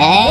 Hey.